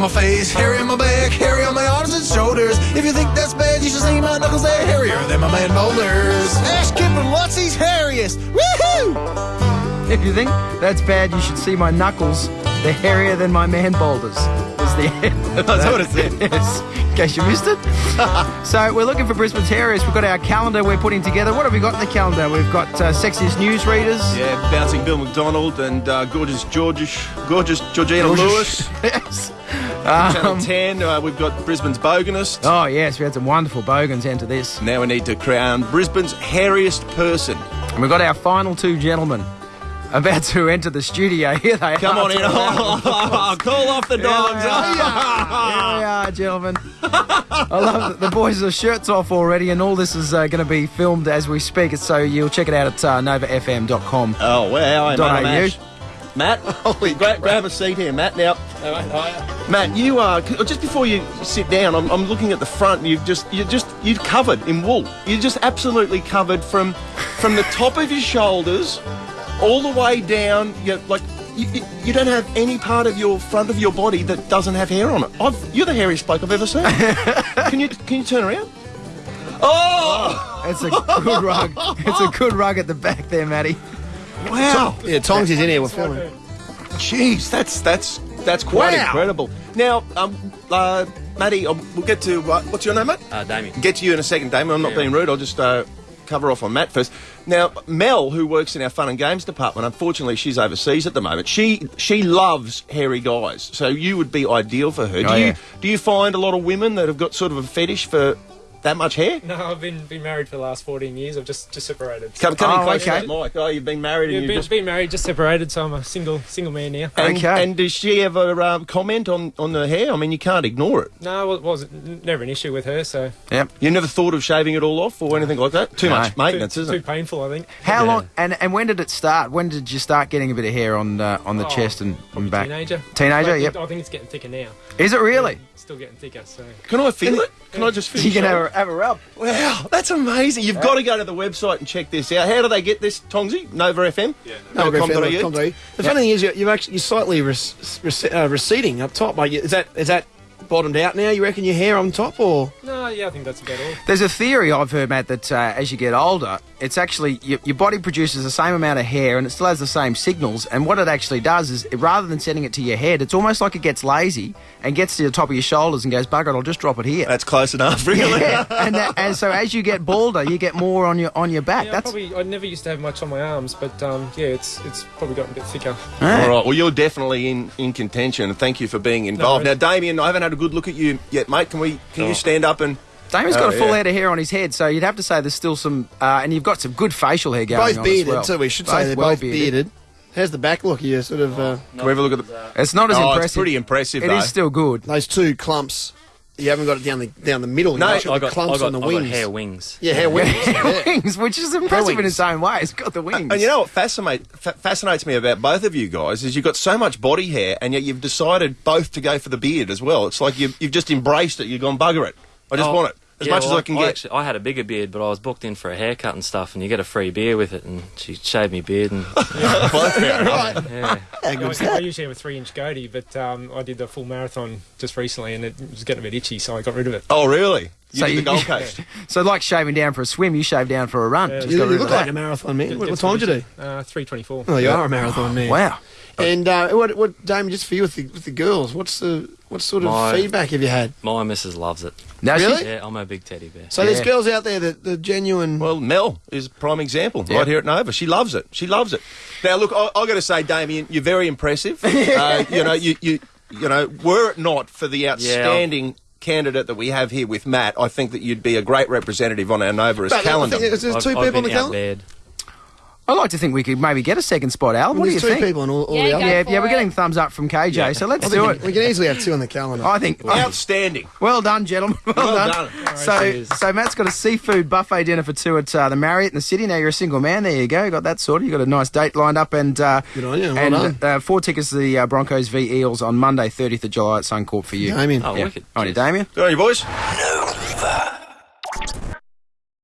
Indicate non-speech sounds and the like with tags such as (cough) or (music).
on my face, hairy on my back, hairy on my arms and shoulders. If you think that's bad, you should see my knuckles, they're hairier than my man boulders. Ash Kipling, what's his hairiest? Woohoo! If you think that's bad, you should see my knuckles. They're hairier than my man boulders. Is the end. (laughs) (laughs) That's what it said. yes, in case you missed it. (laughs) so we're looking for Brisbane's hairiest. We've got our calendar we're putting together. What have we got in the calendar? We've got uh, sexiest newsreaders. Yeah, bouncing Bill McDonald and uh, gorgeous Georgish, gorgeous Georgina Lewis. yes. Channel 10, uh, we've got Brisbane's Boganist. Oh yes, we had some wonderful bogans enter this. Now we need to crown Brisbane's hairiest person. And we've got our final two gentlemen about to enter the studio. (laughs) Here they Come are. on in. Oh, (laughs) (laughs) call off the dogs. Here we are, gentlemen. I love that the boys are shirts off already, and all this is uh, going to be filmed as we speak. So you'll check it out at uh, novafm.com. Oh, wow. I'm Dot on a AU. match. Matt, (laughs) gra- grab a seat here, Matt. Now, Matt, you are oh, just before you sit down. I'm, I'm looking at the front. You've just you're just you're covered in wool. You're just absolutely covered from from the top of your shoulders all the way down. You're like you, you- you don't have any part of your front of your body that doesn't have hair on it. I've, you're the hairiest bloke I've ever seen. (laughs) can you can you turn around? Oh, It's a good rug. It's a good rug at the back there, Matty. Wow! Yeah, Tongs is in here, we're filming. Jeez, that's that's that's quite Wow. incredible. Now, um, uh, Matty, um, we'll get to uh, what's your name, mate? Uh, Damien. Get to you in a second, Damien. I'm not Yeah. being rude. I'll just uh, cover off on Matt first. Now, Mel, who works in our fun and games department, unfortunately, she's overseas at the moment. She she loves hairy guys, so you would be ideal for her. Do Oh, you yeah. do you find a lot of women that have got sort of a fetish for that much hair? No, I've been been married for the last 14 years. I've just just separated. Come, come in Oh, close to okay. that mic. Oh, you've been married yeah, and been, you've just been married, just separated, so I'm a single single man now. and, Okay. and does she ever um, comment on, on the hair? I mean, you can't ignore it. No, it wasn't never an issue with her. So Yep. You never thought of shaving it all off or anything like that? Too No. much maintenance, too isn't it? painful, I think. How Yeah. long? And and when did it start? When did you start getting a bit of hair on uh, on the Oh, chest and, and back? Teenager. Teenager, I think, yep. I think it's getting thicker now. Is it really? Still getting thicker. So Can I feel it? Can I just feel (laughs) You can have a, have a rub. Wow, that's amazing. You've got to go to the website and check this out. How do they get this, Tongsy? Nova FM? Yeah. No, Nova Griffin, come to. The funny thing is, you're, you've actually you're slightly rec- rec- uh, receding up top. Like, is that is that bottomed out now? You reckon your hair on top, or no, yeah, I think that's about all. There's a theory I've heard, Matt, that uh, as you get older, it's actually your, your body produces the same amount of hair and it still has the same signals. And what it actually does is, rather than sending it to your head, it's almost like it gets lazy and gets to the top of your shoulders and goes, "Bugger it, I'll just drop it here." That's close enough, really. Yeah, (laughs) and that, and so as you get balder, you get more on your on your back. Yeah, I That's probably I never used to have much on my arms, but um, yeah, it's it's probably gotten a bit thicker. All right, well, you're definitely in, in contention, thank you for being involved. No now, Damien, I haven't had a good look at you yet, mate. Can we? Can you stand up and? Damien's got Oh, a full yeah. head of hair on his head, so you'd have to say there's still some, uh, and you've got some good facial hair going both on bearded well. too? We should Both say they're well both bearded. How's the back look? You sort of uh, Can we have a look at the? It's not as oh, impressive. it's pretty impressive, It though. is still good. those two clumps. You haven't got it down the down the middle. No, You've I got got, clumps I got, on the I got wings. hair wings. Yeah, hair wings. (laughs) yeah. wings, which is impressive in its own way. It's got the wings. And you know what fascinate, fa- fascinates me about both of you guys is you've got so much body hair, and yet you've decided both to go for the beard as well. It's like you've, you've just embraced it. You've gone bugger it. I just Oh, want it as yeah, much well, as I can get. Actually, I had a bigger beard, but I was booked in for a haircut and stuff, and you get a free beer with it, and she shaved me beard, and (laughs) (laughs) (laughs) right. yeah. How I, good's I usually have a three inch goatee, but um, I did the full marathon just recently, and it was getting a bit itchy, so I got rid of it. oh, really? You So did you- the Gold Coast. So, like shaving down for a swim, you shave down for a run. Yeah, Just You, got you look like that. a marathon man. Get- What, what time did you do? Uh, three twenty four. Oh, you are a marathon man. Wow. And uh, what, what, Damien, just for you with the, with the girls, what's the what sort of My- feedback have you had? My missus loves it. Now, Really? she's- Yeah, I'm a big teddy bear. So there's Yeah. girls out there that the genuine. Well, Mel is a prime example Yeah. right here at Nova. She loves it. She loves it. Now, look, I, I got to say, Damien, you're very impressive. (laughs) uh, you know, you, you, you know, were it not for the outstanding candidate that we have here with Matt, I think that you'd be a great representative on our Nova's But I calendar. think there's, there's I've, two I've people on been the calendar. outbared. I'd like to think we could maybe get a second spot, Al. What do you there's two think? people on all, all Yeah, the go other. Yeah, yeah, we're it. getting thumbs up from KJ, so let's do it. we can easily have two on the calendar. I think. Outstanding. Well done, gentlemen. Well, Well done. done. So, cheers. so Matt's got a seafood buffet dinner for two at uh, the Marriott in the city. Now you're a single man. There you go. You got that sorted. You got a nice date lined up, and uh, Good on you. Well and done. Uh, four tickets to the uh, Broncos v Eels on Monday, 30th of July at Suncorp for you. Damien. Oh, Yeah. wicked. On you, Damien. Good on you, boys. Nova